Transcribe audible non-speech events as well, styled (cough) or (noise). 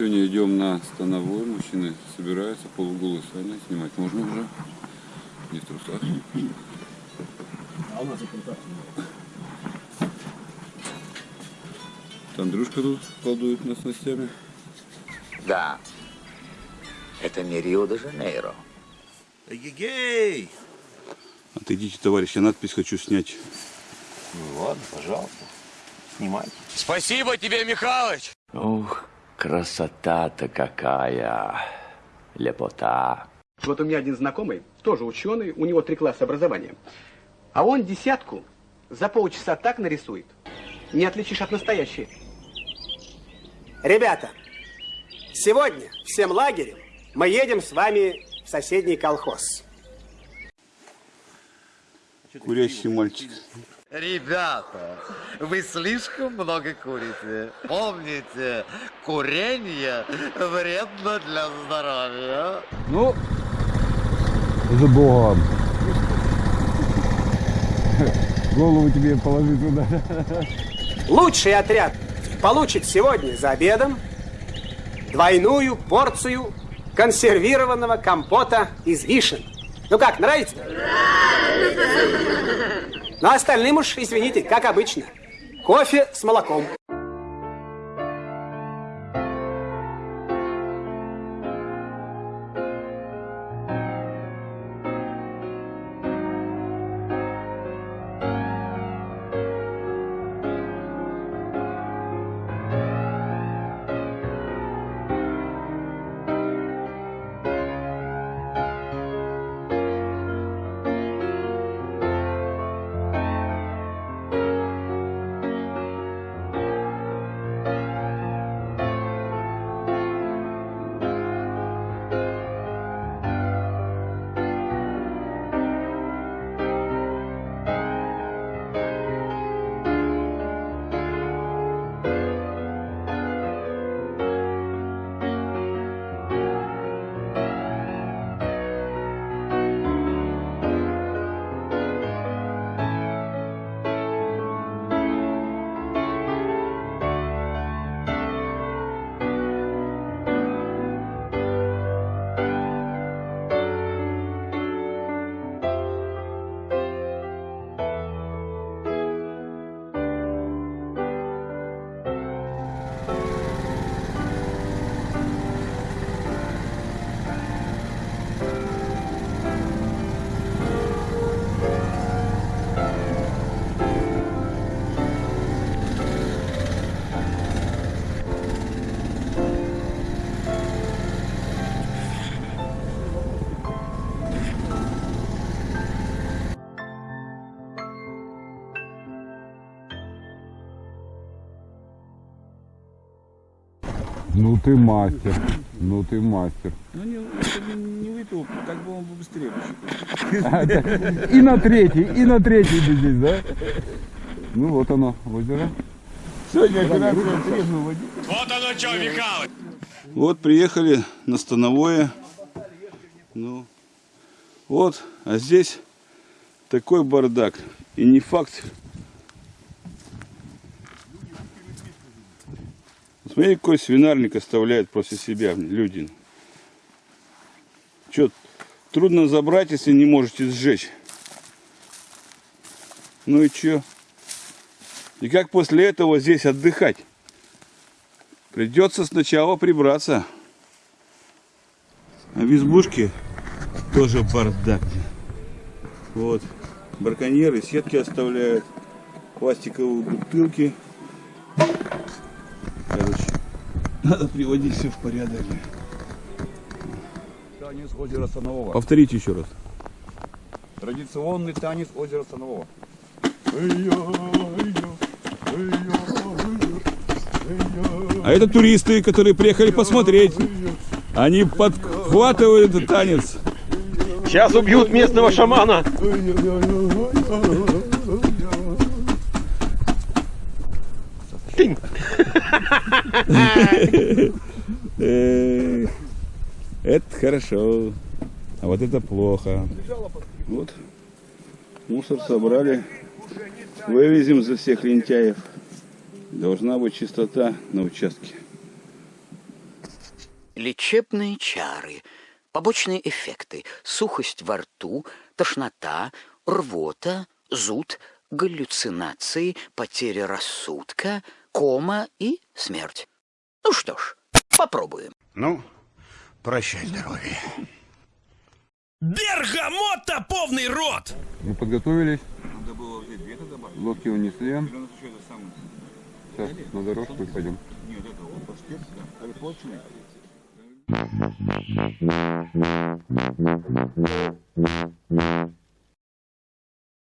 Сегодня идем на становой. Мужчины собираются, полуголые сами. Снимать можно уже. Не в трусах. А у нас Андрюшка тут колдует нас снастями. Да. Это не Рио-де-Жанейро. Эгегей! Отойдите, товарищ, я надпись хочу снять. Ну ладно, пожалуйста. Снимайте. Спасибо тебе, Михалыч! Ух, красота-то какая. Лепота. Вот у меня один знакомый, тоже ученый, у него три класса образования. А он десятку за полчаса так нарисует, не отличишь от настоящей. Ребята, сегодня всем лагерем мы едем с вами в соседний колхоз. Курящий мальчик. Ребята, вы слишком много курите. Помните, курение вредно для здоровья. Ну, за Богом. Голову тебе положи туда. Лучший отряд получит сегодня за обедом двойную порцию консервированного компота из вишен. Ну как, нравится? Ну, а остальным уж, извините, как обычно. Кофе с молоком. Ну ты мастер. Ну ты мастер. Ну не, если бы не выпил, как бы он бы быстрее. (laughs) И на третий, и на третий бы здесь, да? Ну вот оно, озеро. Сегодня операция требную водить. Вот оно что, Михалыч! Вот приехали на Становое. Ну, вот, а здесь такой бардак. И не факт. Смотри, какой свинарник оставляет после себя люди. Что, трудно забрать, если не можете сжечь. Ну и что? И как после этого здесь отдыхать? Придется сначала прибраться. А в избушке тоже бардак. Вот. Браконьеры сетки оставляют. Пластиковые бутылки. Надо приводить все в порядок. Танец озера Станового. Повторите еще раз. Традиционный танец озера Станового. А это туристы, которые приехали посмотреть. Они подхватывают этот танец. Сейчас убьют местного шамана. Тынь. Эх, Это хорошо. А вот это плохо. Вот. Мусор собрали. Вывезем за всех лентяев. Должна быть чистота на участке. Лечебные чары, побочные эффекты, сухость во рту, тошнота, рвота, зуд, галлюцинации, потеря рассудка, кома и смерть. Ну что ж, попробуем. Ну, прощай здоровье. Бергамота полный рот! Мы подготовились, Надо было взять две тогда добавить. лодки унесли. Или у нас еще это самое. Сейчас на дорожку и пойдем. Нет, это вот паштет, да. Это плотный. Thank